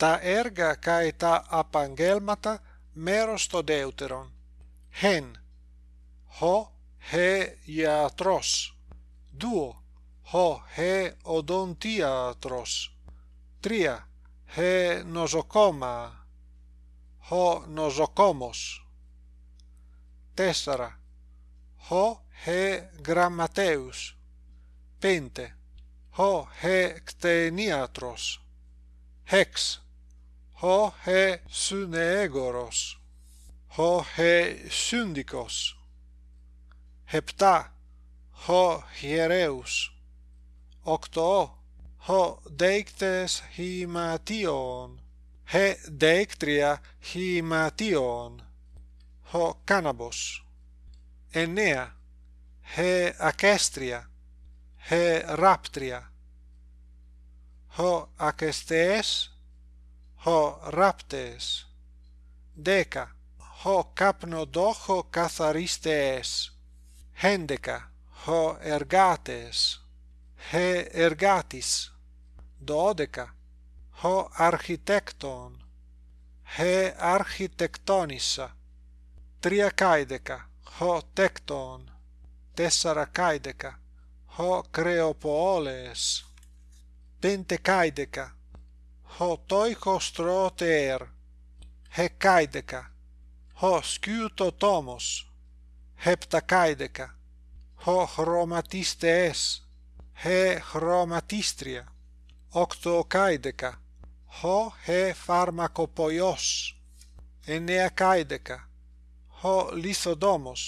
τα έργα και τα απαγγέλματα μέρος το δεύτερον. Χεν, ο χε ιατρός. Δύο, ο χε οδοντίατρος. Τρία, χε νοσοκόμα. Ο νοσοκόμος. Τέσσερα, ο χε γραμματέους. Πέντε, ο χε κτενίατρος. Χέξ, ho he synegoros, ho he syndikos, hepta, ho hiereus, octo, ho deictes himation, he deictria himation, ho canabos, enea, he acestria, he raptria, ho acestes ho raptes. Deca. Ho capnodocho catharistes hendeca. Ho ergates. He ergatis. Dodeca. Ho architecton. He architectonissa triacaideca ho tecton. Tessaracaideca ho creopoles. Pentecaideca hotoikos troter hekaideka hoskyuto tomos. Heptakaideka ho chromatistes he chromatistria. Octokaideka ho he pharmakopoios eneakaideka ho lithodomos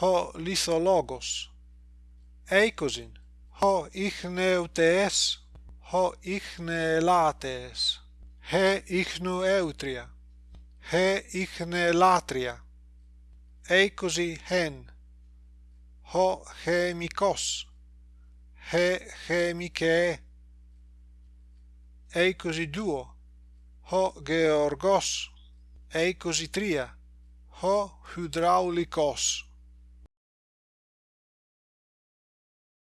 ho lithologos eikosin ho ichneutes ho ichneelates he ichnueutria he ichnelatria eikosi hen ho chemikos he chemike eikosi duo ho georgos eikosi tria ho hydraulikos